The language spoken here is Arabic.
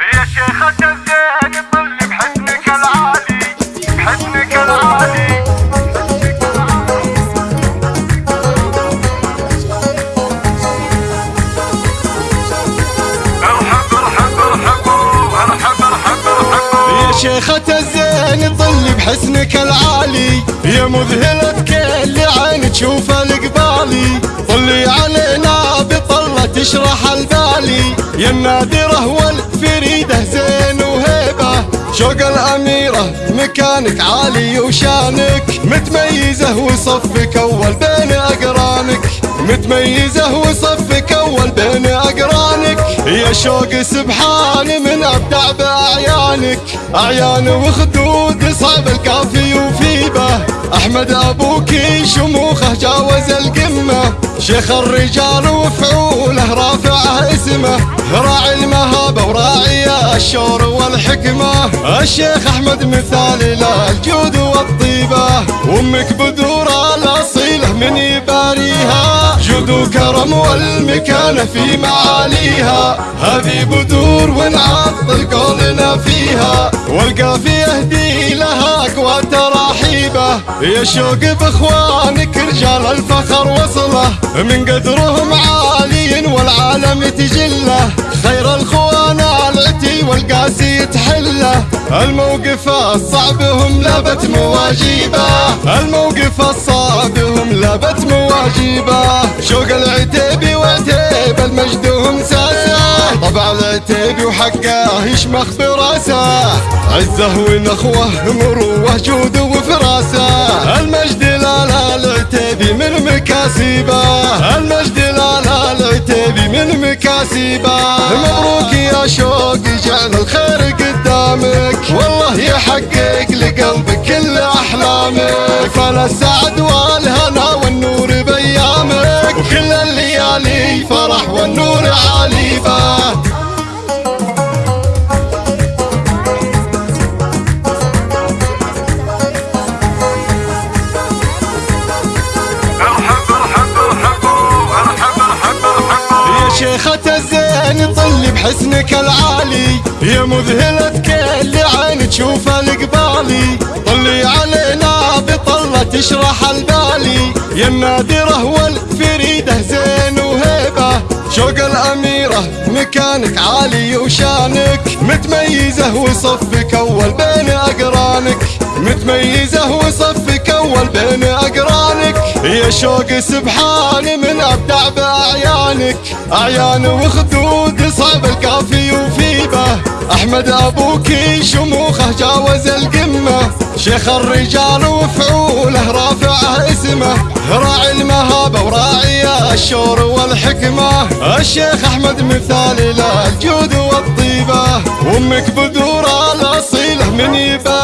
يا شيخة الزين بحسنك العالي العالي. ارحب ارحب ارحبوا ارحب ارحب ارحبوا يا شيخة الزين بحسنك العالي. يا مذهلة كل عين تشوف القبالي. طلي علينا بطلة تشرح البالي. يا النادرة مكانك عالي وشانك. متميزة وصفك أول بين أقرانك. متميزة وصفك أول بين أقرانك. يا شوق سبحان من أبدع بأعيانك. أعيان وخدود صعب الكافي وفيبة. أحمد أبوك شموخه جاوز القمة. شيخ الرجال وفعوله رافعه اسمه راعي المهابة وراعي الشور والحكمة. الشيخ أحمد مثال للجود والطيبة. وأمك بدورة الأصيلة من يباريها. جود وكرم والمكانة في معاليها. هذه بدور ونعطل فيها والقافي يهدي لها أقوى تراحيبه يا شوق بإخوانك رجال الفخر وصلة. من قدرهم عالي والعالم تجلة. خير الخوان العتي والقاسي يتحله الموقف الصعب هم لبت مواجيبة. الموقف الصعب هم لبت مواجيبة. شوق طبع العتيبي وحقه يشمخ براسه عزه ونخوه مروه جود وفراسه. المجد لا لا العتيبي من مكاسبه. المجد لا لا العتيبي من مكاسبه. مبروك يا شوق جعل الخير قدامك. والله يحقق لقلبك كل أحلامك. فلا السعد والهنا والنور بايامك وكل الليالي فرح والنور عاليبه طل بحسنك العالي. يا مذهلة كل عين تشوف القبالي طلي علينا بطلة تشرح البالي. يا النادرة والفريدة زين وهيبة. شوق الأميرة مكانك عالي وشانك. متميزة وصفك أول بين أقرانك. متميزة وصفك أول بين أقرانك. يا شوق سبحان من أبدع بأعيانك أعيان وخدود صعب الكافي وفيبة. أحمد أبوك شموخه جاوز القمة. شيخ الرجال وفعوله رافعه اسمه. راعي المهابة وراعي الشور والحكمة. الشيخ أحمد مثال للجود والطيبة. وأمك بدورة الأصيلة من يبا.